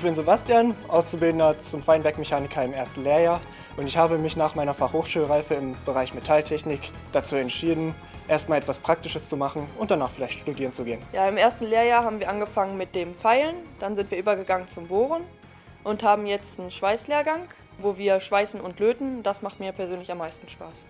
Ich bin Sebastian, Auszubildender zum Feinwerkmechaniker im ersten Lehrjahr und ich habe mich nach meiner Fachhochschulreife im Bereich Metalltechnik dazu entschieden, erstmal etwas Praktisches zu machen und danach vielleicht studieren zu gehen. Ja, im ersten Lehrjahr haben wir angefangen mit dem Pfeilen, dann sind wir übergegangen zum Bohren und haben jetzt einen Schweißlehrgang, wo wir schweißen und löten. Das macht mir persönlich am meisten Spaß.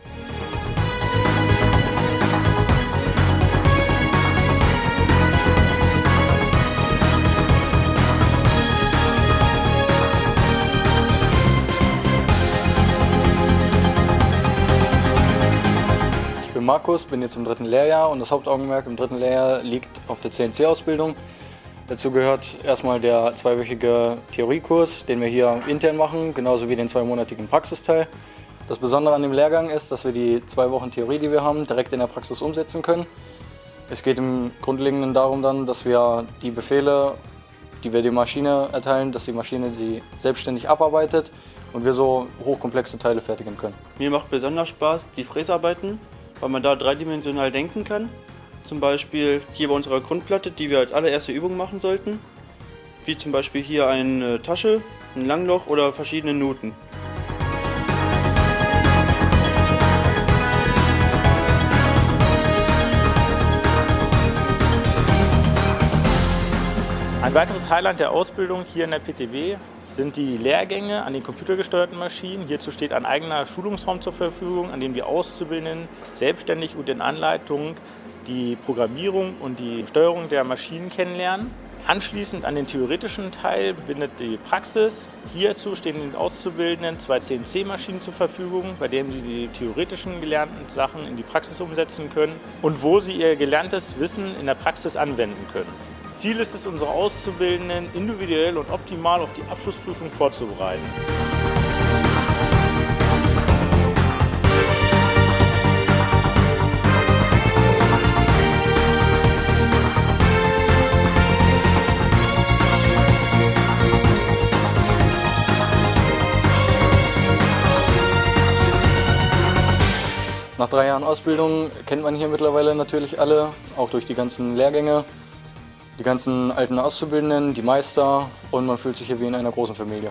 Markus, bin jetzt im dritten Lehrjahr und das Hauptaugenmerk im dritten Lehrjahr liegt auf der CNC-Ausbildung. Dazu gehört erstmal der zweiwöchige Theoriekurs, den wir hier intern machen, genauso wie den zweimonatigen Praxisteil. Das Besondere an dem Lehrgang ist, dass wir die zwei Wochen Theorie, die wir haben, direkt in der Praxis umsetzen können. Es geht im Grundlegenden darum dann, dass wir die Befehle, die wir der Maschine erteilen, dass die Maschine sie selbstständig abarbeitet und wir so hochkomplexe Teile fertigen können. Mir macht besonders Spaß die Fräsarbeiten, weil man da dreidimensional denken kann. Zum Beispiel hier bei unserer Grundplatte, die wir als allererste Übung machen sollten. Wie zum Beispiel hier eine Tasche, ein Langloch oder verschiedene Nuten. Ein weiteres Highlight der Ausbildung hier in der PTB sind die Lehrgänge an den computergesteuerten Maschinen. Hierzu steht ein eigener Schulungsraum zur Verfügung, an dem die Auszubildenden selbstständig und in Anleitung die Programmierung und die Steuerung der Maschinen kennenlernen. Anschließend an den theoretischen Teil bindet die Praxis. Hierzu stehen den Auszubildenden zwei CNC-Maschinen zur Verfügung, bei denen sie die theoretischen gelernten Sachen in die Praxis umsetzen können und wo sie ihr gelerntes Wissen in der Praxis anwenden können. Ziel ist es, unsere Auszubildenden individuell und optimal auf die Abschlussprüfung vorzubereiten. Nach drei Jahren Ausbildung kennt man hier mittlerweile natürlich alle, auch durch die ganzen Lehrgänge die ganzen alten Auszubildenden, die Meister und man fühlt sich hier wie in einer großen Familie.